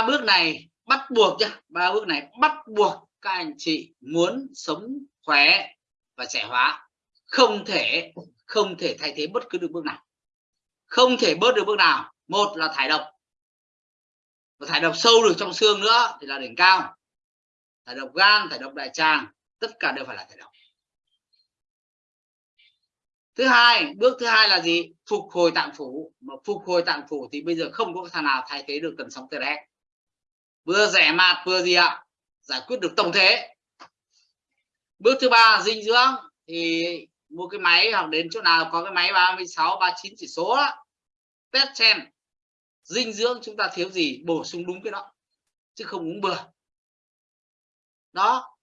ba bước này bắt buộc nhá, ba bước này bắt buộc các anh chị muốn sống khỏe và trẻ hóa. Không thể không thể thay thế bất cứ được bước nào. Không thể bớt được bước nào. Một là thải độc. Và thải độc sâu được trong xương nữa thì là đỉnh cao. Thải độc gan, thải độc đại tràng, tất cả đều phải là thải độc. Thứ hai, bước thứ hai là gì? Phục hồi tạng phủ. Mà phục hồi tạng phủ thì bây giờ không có thằng nào thay thế được cần sống tê vừa rẻ mạt vừa gì ạ? Giải quyết được tổng thể. Bước thứ ba, dinh dưỡng. Thì mua cái máy hoặc đến chỗ nào có cái máy 36 39 chỉ số đó. test xem dinh dưỡng chúng ta thiếu gì, bổ sung đúng cái đó. Chứ không uống bừa. Đó.